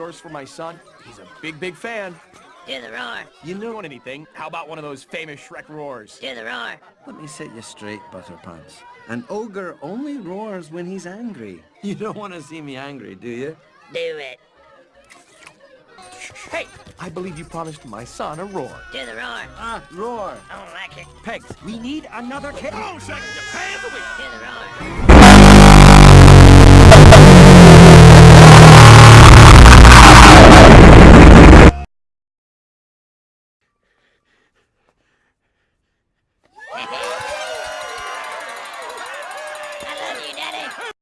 yours for my son? He's a big, big fan. Do the roar. You know anything? How about one of those famous Shrek roars? Do the roar. Let me set you straight, Butterpants. An ogre only roars when he's angry. You don't want to see me angry, do you? Do it. Hey, I believe you promised my son a roar. Do the roar. Ah, roar! I don't like it. Pegs, we need another kid. Oh, shake your pants away. Do the roar. I love you, Daddy.